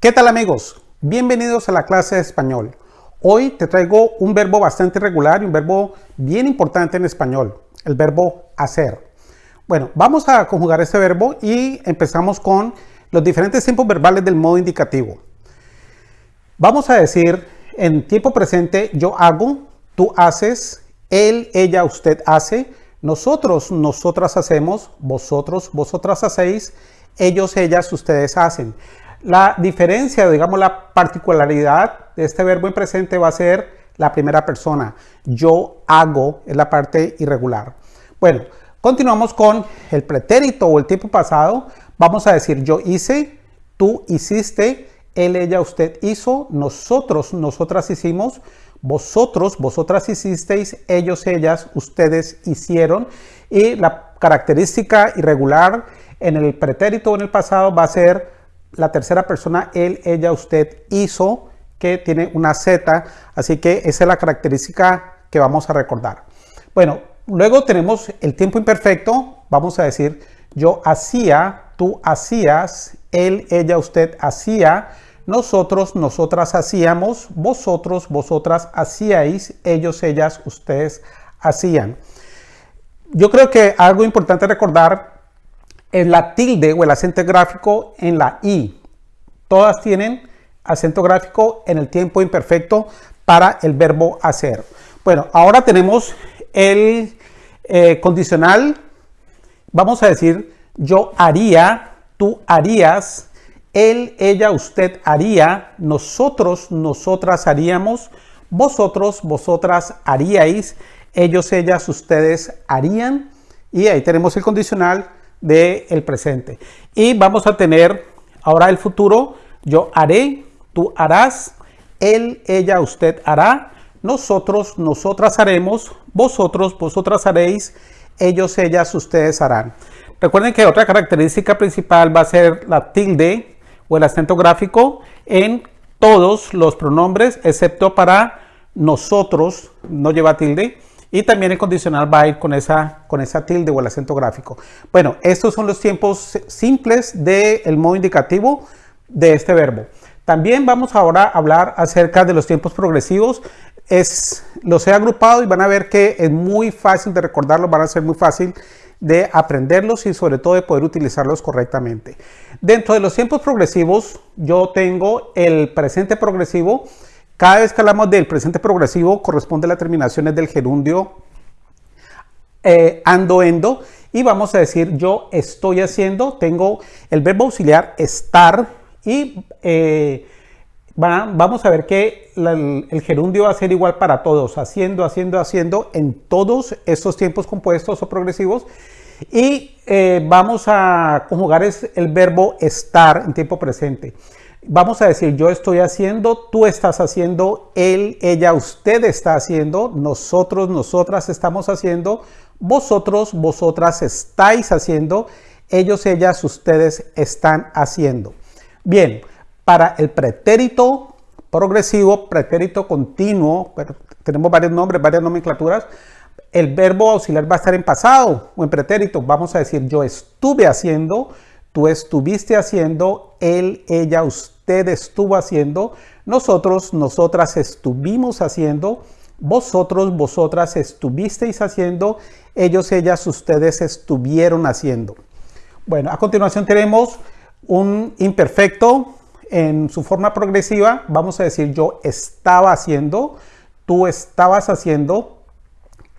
¿Qué tal amigos? Bienvenidos a la clase de español. Hoy te traigo un verbo bastante regular y un verbo bien importante en español, el verbo hacer. Bueno, vamos a conjugar este verbo y empezamos con los diferentes tiempos verbales del modo indicativo. Vamos a decir en tiempo presente yo hago, tú haces, él, ella, usted hace, nosotros, nosotras hacemos, vosotros, vosotras hacéis, ellos, ellas, ustedes hacen. La diferencia, digamos la particularidad de este verbo en presente va a ser la primera persona. Yo hago es la parte irregular. Bueno, continuamos con el pretérito o el tiempo pasado. Vamos a decir yo hice, tú hiciste, él, ella, usted hizo, nosotros, nosotras hicimos, vosotros, vosotras hicisteis, ellos, ellas, ustedes hicieron. Y la característica irregular en el pretérito o en el pasado va a ser la tercera persona, él, ella, usted hizo, que tiene una Z, así que esa es la característica que vamos a recordar. Bueno, luego tenemos el tiempo imperfecto, vamos a decir yo hacía, tú hacías, él, ella, usted hacía, nosotros, nosotras hacíamos, vosotros, vosotras hacíais, ellos, ellas, ustedes hacían. Yo creo que algo importante recordar la tilde o el acento gráfico en la I. Todas tienen acento gráfico en el tiempo imperfecto para el verbo hacer. Bueno, ahora tenemos el eh, condicional. Vamos a decir yo haría, tú harías, él, ella, usted haría, nosotros, nosotras haríamos, vosotros, vosotras haríais, ellos, ellas, ustedes harían. Y ahí tenemos el condicional del presente. Y vamos a tener ahora el futuro. Yo haré, tú harás, él, ella, usted hará, nosotros, nosotras haremos, vosotros, vosotras haréis, ellos, ellas, ustedes harán. Recuerden que otra característica principal va a ser la tilde o el acento gráfico en todos los pronombres, excepto para nosotros, no lleva tilde, y también el condicional va a ir con esa, con esa tilde o el acento gráfico. Bueno, estos son los tiempos simples del modo indicativo de este verbo. También vamos ahora a hablar acerca de los tiempos progresivos. Es, los he agrupado y van a ver que es muy fácil de recordarlos, van a ser muy fácil de aprenderlos y sobre todo de poder utilizarlos correctamente. Dentro de los tiempos progresivos yo tengo el presente progresivo cada vez que hablamos del presente progresivo corresponde a las terminaciones del gerundio eh, ando, endo y vamos a decir yo estoy haciendo, tengo el verbo auxiliar estar y eh, vamos a ver que el, gerundio va a ser igual para todos, haciendo, haciendo, haciendo en todos estos tiempos compuestos o progresivos y eh, vamos a conjugar el verbo estar en tiempo presente vamos a decir, yo estoy haciendo, tú estás haciendo, él, ella, usted está haciendo, nosotros, nosotras estamos haciendo, vosotros, vosotras estáis haciendo, ellos, ellas, ustedes están haciendo. Bien, para el pretérito progresivo, pretérito continuo, tenemos varios nombres, varias nomenclaturas, el verbo auxiliar va a estar en pasado o en pretérito. Vamos a decir, yo estuve haciendo, tú estuviste haciendo, él, ella, usted estuvo haciendo, nosotros, nosotras estuvimos haciendo, vosotros, vosotras estuvisteis haciendo, ellos, ellas, ustedes estuvieron haciendo. Bueno, a continuación tenemos un imperfecto en su forma progresiva. Vamos a decir yo estaba haciendo, tú estabas haciendo,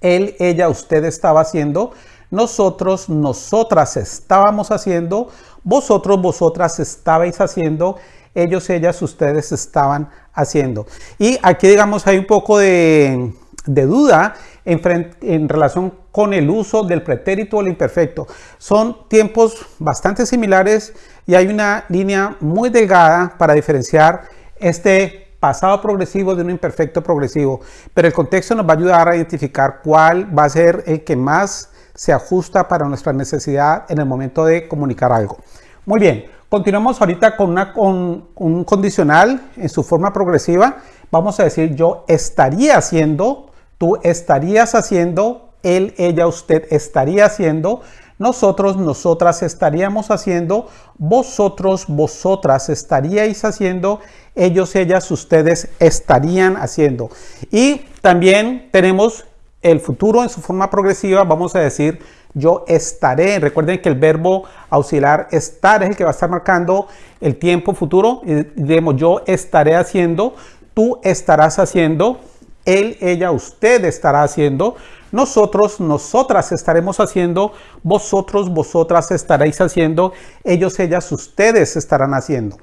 él, ella, usted estaba haciendo, nosotros, nosotras estábamos haciendo, vosotros, vosotras estabais haciendo, ellos, ellas, ustedes estaban haciendo. Y aquí digamos hay un poco de, duda en, relación con el uso del pretérito o el imperfecto. Son tiempos bastante similares y hay una línea muy delgada para diferenciar este pasado progresivo de un imperfecto progresivo, pero el contexto nos va a ayudar a identificar cuál va a ser el que más se ajusta para nuestra necesidad en el momento de comunicar algo. Muy bien, continuamos ahorita con, con un condicional en su forma progresiva. Vamos a decir yo estaría haciendo, tú estarías haciendo, él, ella, usted estaría haciendo, nosotros, nosotras estaríamos haciendo, vosotros, vosotras estaríais haciendo, ellos, ellas, ustedes estarían haciendo. Y también tenemos el futuro en su forma progresiva, vamos a decir yo estaré. Recuerden que el verbo auxiliar estar es el que va a estar marcando el tiempo futuro. Y yo estaré haciendo, tú estarás haciendo, él, ella, usted estará haciendo, nosotros, nosotras estaremos haciendo, vosotros, vosotras estaréis haciendo, ellos, ellas, ustedes estarán haciendo.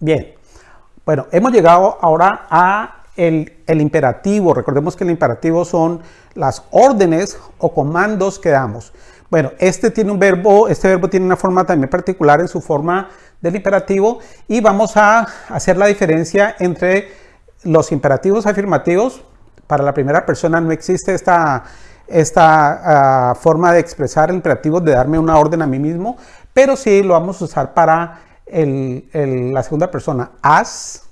Bien, bueno, hemos llegado ahora a el, imperativo. Recordemos que el imperativo son las órdenes o comandos que damos. Bueno, este tiene un verbo, este verbo tiene una forma también particular en su forma del imperativo y vamos a hacer la diferencia entre los imperativos afirmativos. Para la primera persona no existe esta, esta ah, forma de expresar el imperativo de darme una orden a mí mismo, pero sí lo vamos a usar para la segunda persona. Haz,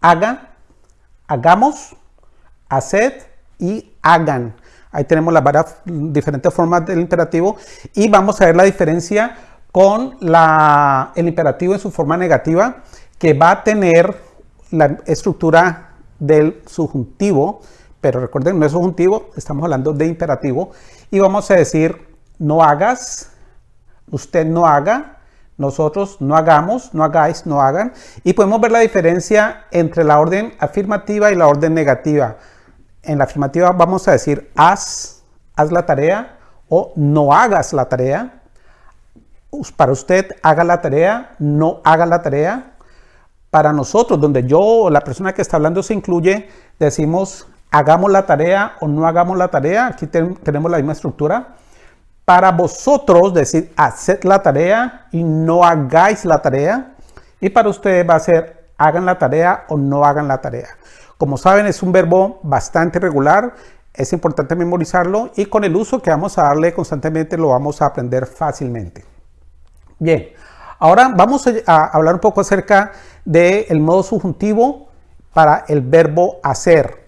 haga, hagamos, haced y hagan. Ahí tenemos las varias diferentes formas del imperativo y vamos a ver la diferencia con el imperativo en su forma negativa que va a tener la estructura del subjuntivo, pero recuerden, no es subjuntivo, estamos hablando de imperativo y vamos a decir no hagas, usted no haga, nosotros no hagamos, no hagáis, no hagan. Y podemos ver la diferencia entre la orden afirmativa y la orden negativa. En la afirmativa vamos a decir haz, haz la tarea o no hagas la tarea. Para usted haga la tarea, no haga la tarea. Para nosotros, donde yo o la persona que está hablando se incluye, decimos hagamos la tarea o no hagamos la tarea. Aquí tenemos la misma estructura para vosotros decir haced la tarea y no hagáis la tarea. Y para ustedes va a ser hagan la tarea o no hagan la tarea. Como saben es un verbo bastante regular, es importante memorizarlo y con el uso que vamos a darle constantemente lo vamos a aprender fácilmente. Bien, ahora vamos a hablar un poco acerca del modo subjuntivo para el verbo hacer.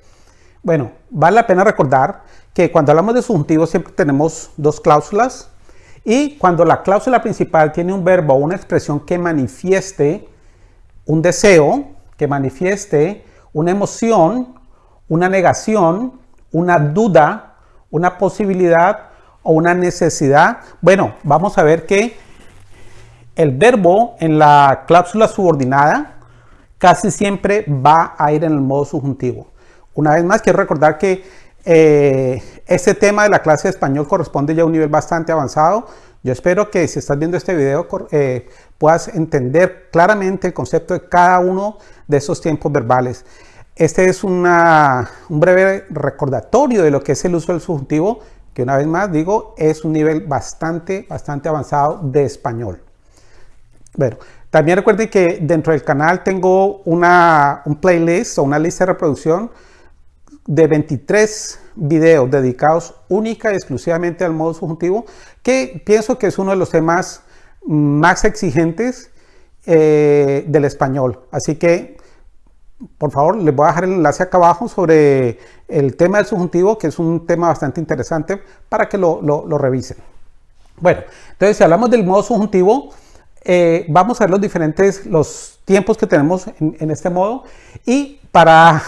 Bueno, vale la pena recordar que cuando hablamos de subjuntivo siempre tenemos dos cláusulas y cuando la cláusula principal tiene un verbo o una expresión que manifieste un deseo, que manifieste una emoción, una negación, una duda, una posibilidad o una necesidad, bueno, vamos a ver que el verbo en la cláusula subordinada casi siempre va a ir en el modo subjuntivo. Una vez más, quiero recordar que eh, este tema de la clase de español corresponde ya a un nivel bastante avanzado. Yo espero que si estás viendo este video eh, puedas entender claramente el concepto de cada uno de esos tiempos verbales. Este es un breve recordatorio de lo que es el uso del subjuntivo, que una vez más digo, es un nivel bastante, bastante avanzado de español. Bueno, también recuerden que dentro del canal tengo una, un playlist o una lista de reproducción de 23 videos dedicados única y exclusivamente al modo subjuntivo, que pienso que es uno de los temas más exigentes eh, del español. Así que, por favor, les voy a dejar el enlace acá abajo sobre el tema del subjuntivo, que es un tema bastante interesante para que lo, revisen. Bueno, entonces si hablamos del modo subjuntivo, eh, vamos a ver los diferentes los tiempos que tenemos en, en este modo y para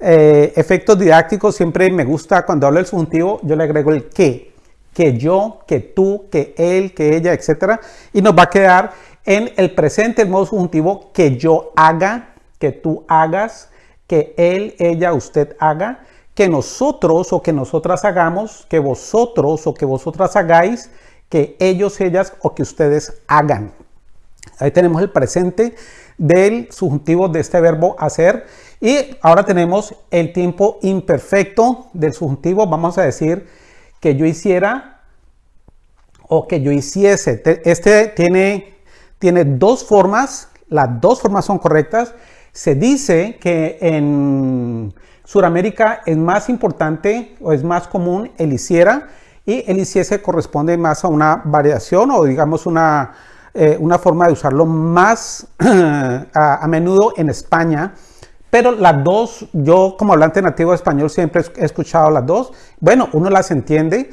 eh, efectos didácticos siempre me gusta cuando hablo del subjuntivo, yo le agrego el que, que yo, que tú, que él, que ella, etcétera, y nos va a quedar en el presente el modo subjuntivo que yo haga, que tú hagas, que él, ella, usted haga, que nosotros o que nosotras hagamos, que vosotros o que vosotras hagáis, que ellos, ellas o que ustedes hagan. Ahí tenemos el presente del subjuntivo de este verbo hacer y ahora tenemos el tiempo imperfecto del subjuntivo. Vamos a decir que yo hiciera o que yo hiciese. Este tiene, tiene dos formas. Las dos formas son correctas. Se dice que en Sudamérica es más importante o es más común el hiciera y el hiciese corresponde más a una variación o digamos una, eh, una forma de usarlo más a menudo en España pero las dos, yo como hablante nativo de español siempre he escuchado las dos. Bueno, uno las entiende,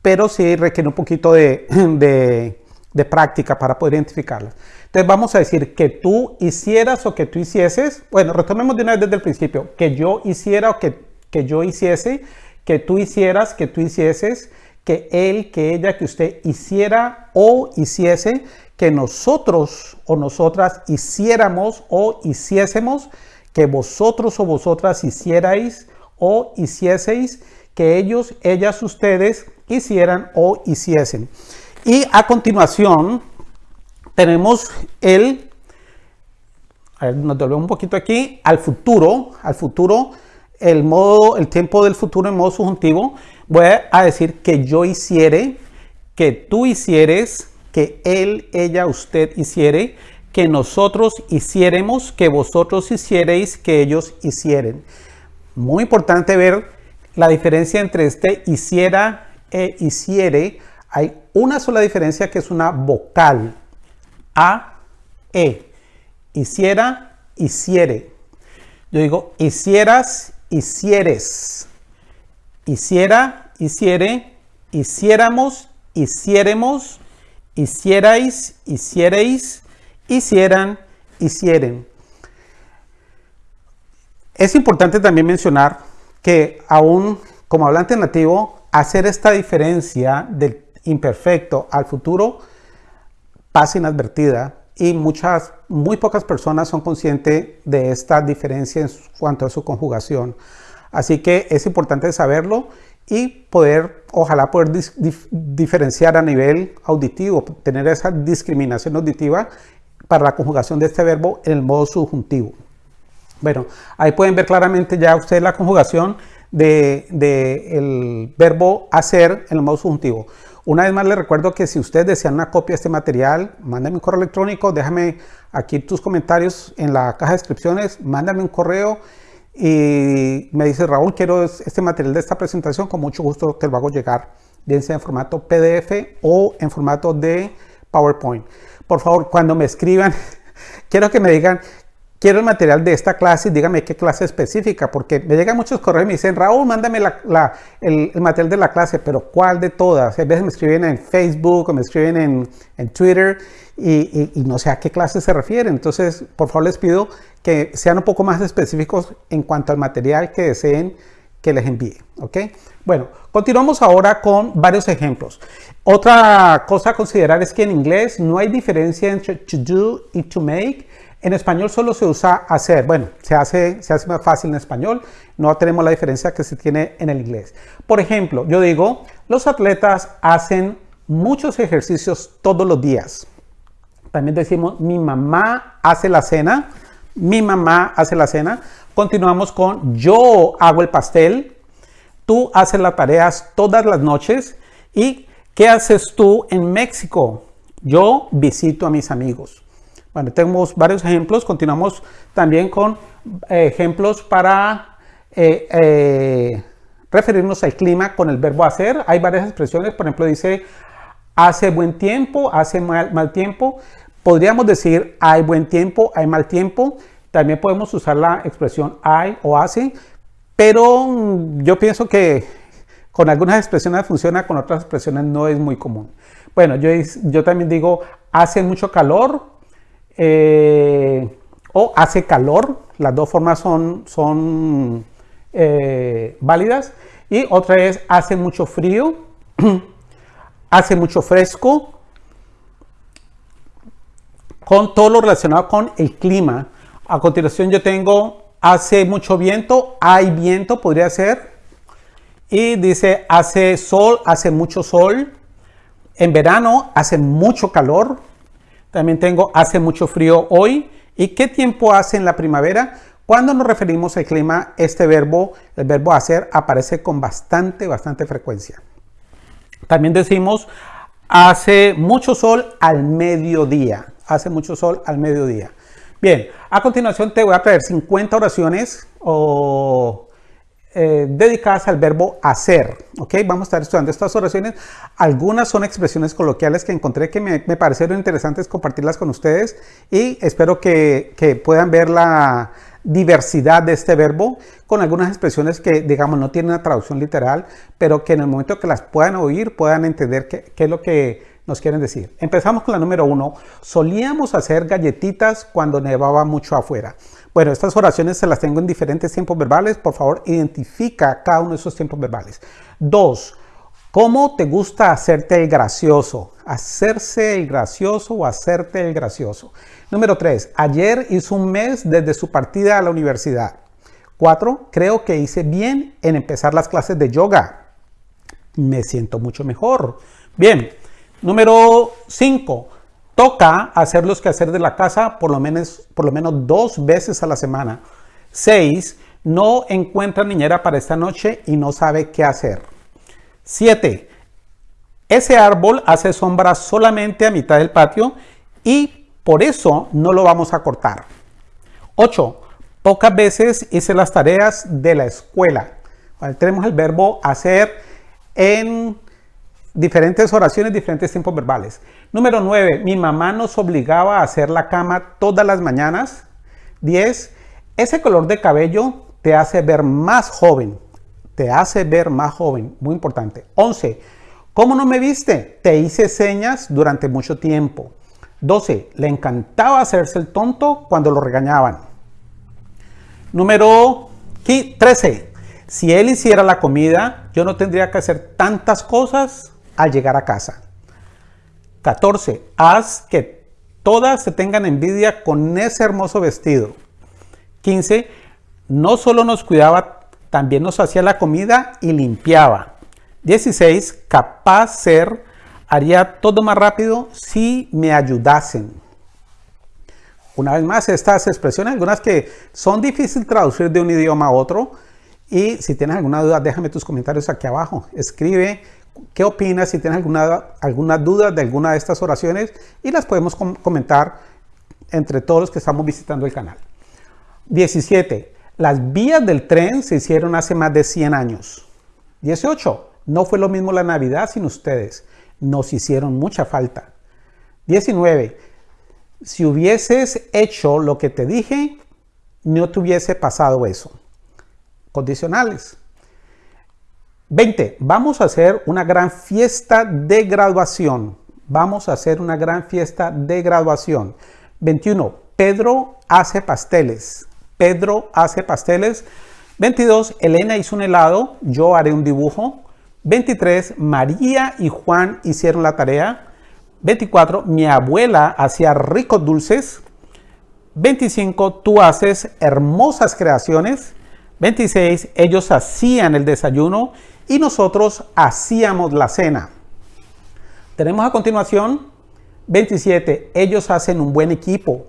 pero sí requiere un poquito de, de, práctica para poder identificarlas. Entonces vamos a decir que tú hicieras o que tú hicieses. Bueno, retomemos de una vez desde el principio. Que yo hiciera o que, que yo hiciese. Que tú hicieras, que tú hicieses. Que él, que ella, que usted hiciera o hiciese. Que nosotros o nosotras hiciéramos o hiciésemos. Que vosotros o vosotras hicierais o hicieseis. Que ellos, ellas, ustedes hicieran o hiciesen. Y a continuación tenemos el, nos devolvemos un poquito aquí, al futuro, al futuro, el modo, el tiempo del futuro en modo subjuntivo, voy a decir que yo hiciere, que tú hicieres, que él, ella, usted hiciere, que nosotros hiciéremos, que vosotros hiciereis, que ellos hicieren. Muy importante ver la diferencia entre este hiciera e hiciere, hay una sola diferencia que es una vocal. A, E. Hiciera, hiciere. Yo digo hicieras, hicieres. Hiciera, hiciere. Hiciéramos, hiciéremos. Hicierais, hiciereis. Hicieran, hicieren. Es importante también mencionar que aún como hablante nativo hacer esta diferencia del imperfecto al futuro pasa inadvertida y muchas, muy pocas personas son conscientes de esta diferencia en cuanto a su conjugación. Así que es importante saberlo y poder, ojalá poder diferenciar a nivel auditivo, tener esa discriminación auditiva para la conjugación de este verbo en el modo subjuntivo. Bueno, ahí pueden ver claramente ya ustedes la conjugación de, el verbo hacer en el modo subjuntivo. Una vez más les recuerdo que si ustedes desean una copia de este material, mándame un correo electrónico, déjame aquí tus comentarios en la caja de descripciones, mándame un correo y me dice Raúl, quiero este material de esta presentación, con mucho gusto te lo hago llegar, bien en formato PDF o en formato de PowerPoint. Por favor, cuando me escriban, quiero que me digan quiero el material de esta clase, dígame qué clase específica, porque me llegan muchos correos y me dicen, Raúl, mándame el, material de la clase, pero ¿cuál de todas? A veces me escriben en Facebook o me escriben en, Twitter y, no sé a qué clase se refieren. Entonces, por favor, les pido que sean un poco más específicos en cuanto al material que deseen que les envíe. ¿ok? Bueno, continuamos ahora con varios ejemplos. Otra cosa a considerar es que en inglés no hay diferencia entre to do y to make. En español solo se usa hacer. Bueno, se hace, se hace más fácil en español. No tenemos la diferencia que se tiene en el inglés. Por ejemplo, yo digo, los atletas hacen muchos ejercicios todos los días. También decimos, mi mamá hace la cena. Mi mamá hace la cena. Continuamos con, yo hago el pastel. Tú haces las tareas todas las noches. ¿Y qué haces tú en México? Yo visito a mis amigos. Bueno, tenemos varios ejemplos. Continuamos también con eh, ejemplos para eh, eh, referirnos al clima con el verbo hacer. Hay varias expresiones. Por ejemplo, dice hace buen tiempo, hace mal, mal tiempo. Podríamos decir hay buen tiempo, hay mal tiempo. También podemos usar la expresión hay o hace. Pero mm, yo pienso que con algunas expresiones funciona, con otras expresiones no es muy común. Bueno, yo, yo también digo hace mucho calor, eh, o hace calor, las dos formas son, son eh, válidas. Y otra es hace mucho frío, hace mucho fresco, con todo lo relacionado con el clima. A continuación yo tengo hace mucho viento, hay viento, podría ser. Y dice hace sol, hace mucho sol. En verano hace mucho calor. También tengo hace mucho frío hoy. ¿Y qué tiempo hace en la primavera? Cuando nos referimos al clima, este verbo, el verbo hacer, aparece con bastante, bastante frecuencia. También decimos hace mucho sol al mediodía. Hace mucho sol al mediodía. Bien, a continuación te voy a traer 50 oraciones o eh, dedicadas al verbo hacer. ¿ok? Vamos a estar estudiando estas oraciones. Algunas son expresiones coloquiales que encontré que me, parecieron interesantes compartirlas con ustedes y espero que, puedan ver la, diversidad de este verbo con algunas expresiones que, digamos, no tienen una traducción literal, pero que en el momento que las puedan oír puedan entender qué, qué es lo que nos quieren decir. Empezamos con la número uno. Solíamos hacer galletitas cuando nevaba mucho afuera. Bueno, estas oraciones se las tengo en diferentes tiempos verbales. Por favor, identifica cada uno de esos tiempos verbales. Dos, ¿cómo te gusta hacerte el gracioso? Hacerse el gracioso o hacerte el gracioso. Número tres, ayer hizo un mes desde su partida a la universidad. Cuatro, creo que hice bien en empezar las clases de yoga. Me siento mucho mejor. Bien, Número 5. Toca hacer los quehaceres de la casa por lo, menos, por lo menos dos veces a la semana. 6. No encuentra niñera para esta noche y no sabe qué hacer. 7. Ese árbol hace sombra solamente a mitad del patio y por eso no lo vamos a cortar. 8. Pocas veces hice las tareas de la escuela. tenemos el verbo hacer en diferentes oraciones, diferentes tiempos verbales. Número 9. Mi mamá nos obligaba a hacer la cama todas las mañanas. 10. Ese color de cabello te hace ver más joven. Te hace ver más joven. Muy importante. 11. ¿Cómo no me viste? Te hice señas durante mucho tiempo. 12. Le encantaba hacerse el tonto cuando lo regañaban. Número 13. Si él hiciera la comida, yo no tendría que hacer tantas cosas al llegar a casa. 14. Haz que todas se tengan envidia con ese hermoso vestido. 15. No solo nos cuidaba, también nos hacía la comida y limpiaba. 16. Capaz ser, haría todo más rápido si me ayudasen. Una vez más, estas expresiones, algunas que son difíciles traducir de un idioma a otro. Y si tienes alguna duda, déjame tus comentarios aquí abajo. Escribe qué opinas, si tienes alguna, alguna duda de alguna de estas oraciones y las podemos comentar entre todos los que estamos visitando el canal. 17. Las vías del tren se hicieron hace más de 100 años. 18. No fue lo mismo la Navidad sin ustedes. Nos hicieron mucha falta. 19. Si hubieses hecho lo que te dije, no te hubiese pasado eso. Condicionales. 20. Vamos a hacer una gran fiesta de graduación. Vamos a hacer una gran fiesta de graduación. 21. Pedro hace pasteles. Pedro hace pasteles. 22. Elena hizo un helado. Yo haré un dibujo. 23. María y Juan hicieron la tarea. 24. Mi abuela hacía ricos dulces. 25. Tú haces hermosas creaciones. 26. Ellos hacían el desayuno y nosotros hacíamos la cena. Tenemos a continuación 27. Ellos hacen un buen equipo.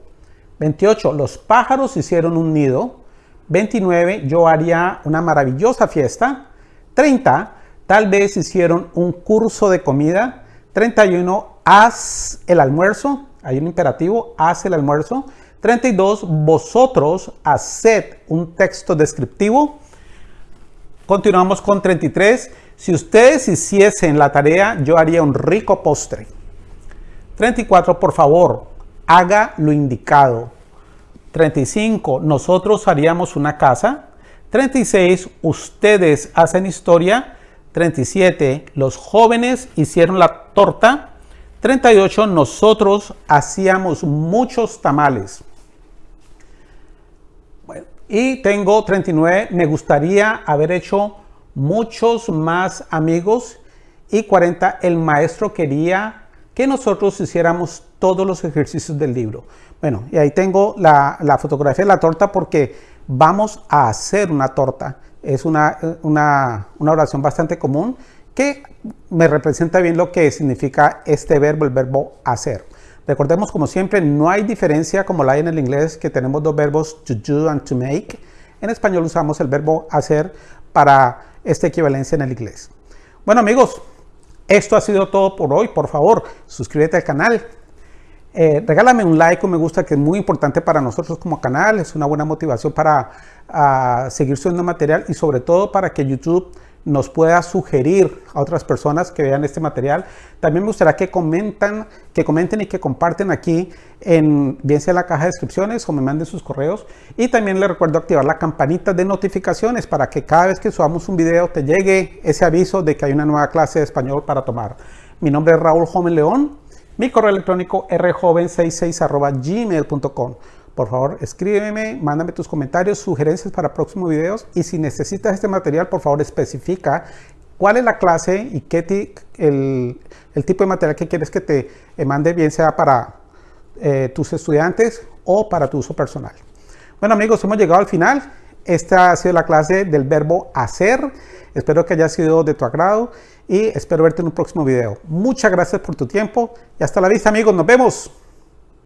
28. Los pájaros hicieron un nido. 29. Yo haría una maravillosa fiesta. 30. Tal vez hicieron un curso de comida. 31. Haz el almuerzo. Hay un imperativo. Haz el almuerzo. 32. Vosotros haced un texto descriptivo. Continuamos con 33. Si ustedes hiciesen la tarea, yo haría un rico postre. 34. Por favor, haga lo indicado. 35. Nosotros haríamos una casa. 36. Ustedes hacen historia. 37. Los jóvenes hicieron la torta. 38. Nosotros hacíamos muchos tamales. Y tengo 39, me gustaría haber hecho muchos más amigos. Y 40, el maestro quería que nosotros hiciéramos todos los ejercicios del libro. Bueno, y ahí tengo la, fotografía de la torta porque vamos a hacer una torta. Es una, una, una oración bastante común que me representa bien lo que significa este verbo, el verbo hacer. Recordemos, como siempre, no hay diferencia como la hay en el inglés, que tenemos dos verbos, to do and to make. En español usamos el verbo hacer para esta equivalencia en el inglés. Bueno amigos, esto ha sido todo por hoy. Por favor, suscríbete al canal. Eh, regálame un like o me gusta que es muy importante para nosotros como canal. Es una buena motivación para seguir subiendo material y sobre todo para que YouTube nos pueda sugerir a otras personas que vean este material. También me gustaría que comentan, que comenten y que comparten aquí en bien sea la caja de descripciones o me manden sus correos. Y también les recuerdo activar la campanita de notificaciones para que cada vez que subamos un video te llegue ese aviso de que hay una nueva clase de español para tomar. Mi nombre es Raúl Joven León. Mi correo electrónico rjoven66 gmail.com. Por favor, escríbeme, mándame tus comentarios, sugerencias para próximos videos y si necesitas este material, por favor, especifica cuál es la clase y qué el, tipo de material que quieres que te mande, bien sea para eh, tus estudiantes o para tu uso personal. Bueno amigos, hemos llegado al final. Esta ha sido la clase del verbo hacer. Espero que haya sido de tu agrado y espero verte en un próximo video. Muchas gracias por tu tiempo y hasta la vista amigos. Nos vemos.